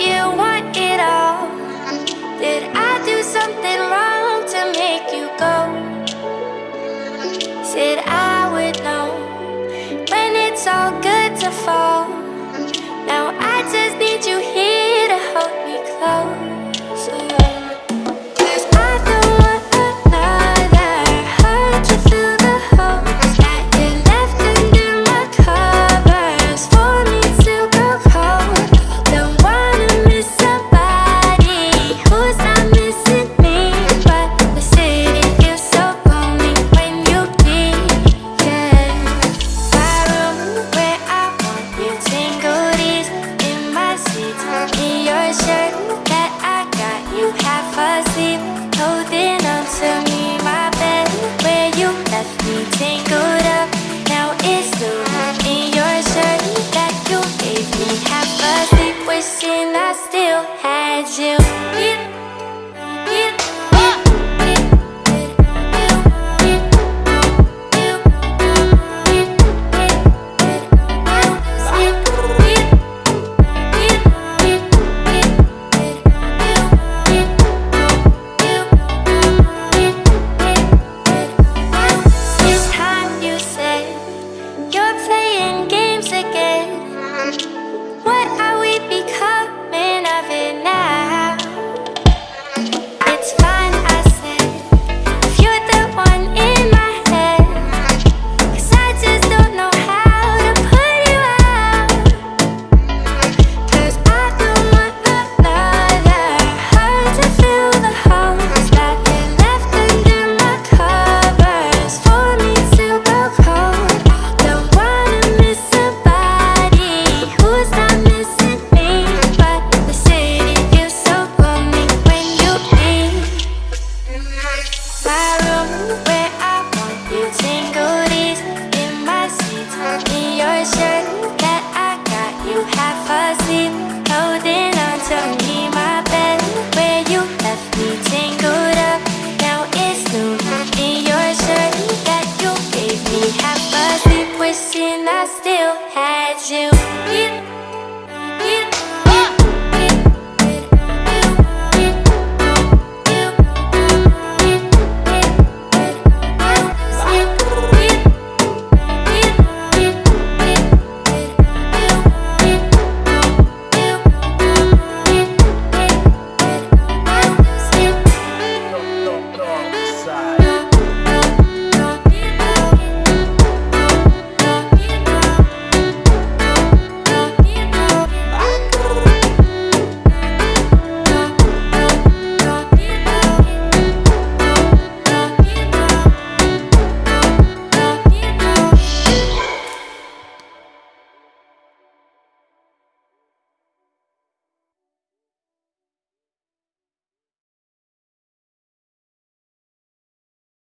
you want it all. still had you.